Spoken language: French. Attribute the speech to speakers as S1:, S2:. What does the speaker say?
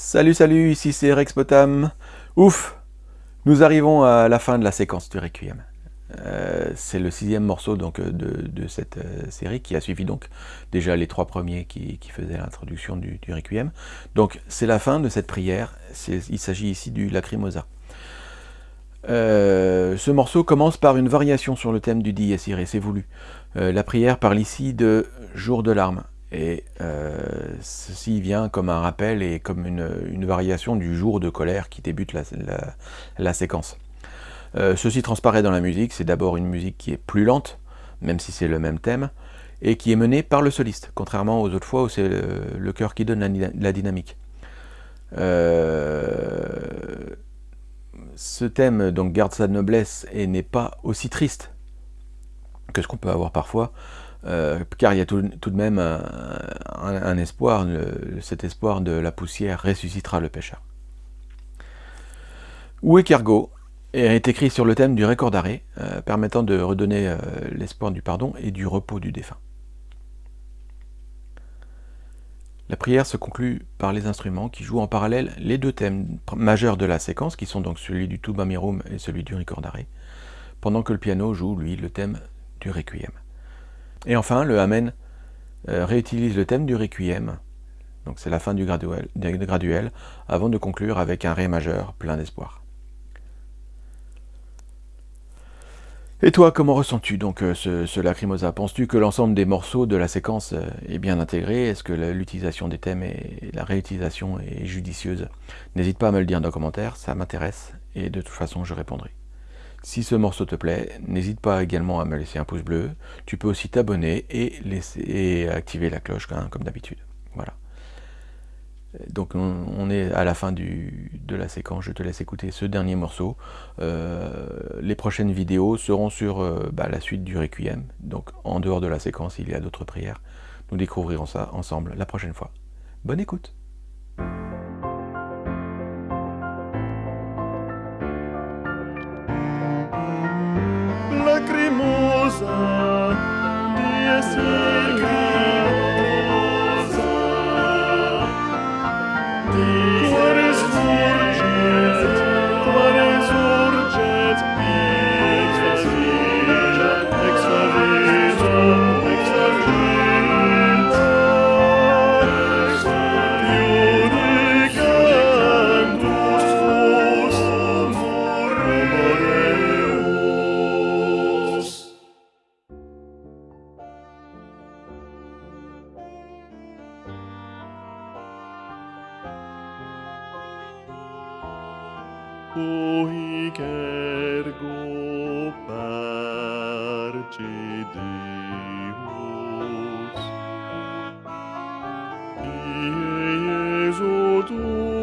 S1: Salut salut, ici c'est Rex Potam. Ouf Nous arrivons à la fin de la séquence du Requiem. Euh, c'est le sixième morceau donc, de, cette euh, série qui a suivi donc déjà les trois premiers qui, faisaient l'introduction du, Requiem. Donc c'est la fin de cette prière, il s'agit ici du Lacrimosa. Euh, ce morceau commence par une variation sur le thème du Dies Irae, c'est voulu. la prière parle ici de jour de larmes, et ceci vient comme un rappel et comme une, variation du jour de colère qui débute la séquence. Euh, ceci transparaît dans la musique, c'est d'abord une musique qui est plus lente, même si c'est le même thème, et qui est menée par le soliste, contrairement aux autres fois où c'est le, chœur qui donne la, dynamique. Euh, ce thème donc garde sa noblesse et n'est pas aussi triste que ce qu'on peut avoir parfois, euh, car il y a tout, de même un, espoir, cet espoir de la poussière ressuscitera le pécheur. Où est Cargo est écrit sur le thème du record d'arrêt, euh, permettant de redonner euh, l'espoir du pardon et du repos du défunt. La prière se conclut par les instruments qui jouent en parallèle les deux thèmes majeurs de la séquence, qui sont donc celui du Tuba Mirum et celui du record d'arrêt, pendant que le piano joue, lui, le thème du Requiem. Et enfin, le Amen euh, réutilise le thème du Requiem, donc c'est la fin du graduel, avant de conclure avec un Ré majeur plein d'espoir. Et toi, comment ressens-tu donc euh, ce, Lacrimosa? Penses-tu que l'ensemble des morceaux de la séquence euh, est bien intégré? Est-ce que l'utilisation des thèmes et la réutilisation est judicieuse? N'hésite pas à me le dire dans les commentaires, ça m'intéresse, et de toute façon je répondrai. Si ce morceau te plaît, n'hésite pas également à me laisser un pouce bleu. Tu peux aussi t'abonner et, activer la cloche hein, comme d'habitude. Voilà. Donc on, est à la fin de la séquence, je te laisse écouter ce dernier morceau. Euh, les prochaines vidéos seront sur euh, bah, la suite du Requiem, donc en dehors de la séquence il y a d'autres prières. Nous découvrirons ça ensemble la prochaine fois. Bonne écoute say. cui cergo parce Deus. Ie Iesu tu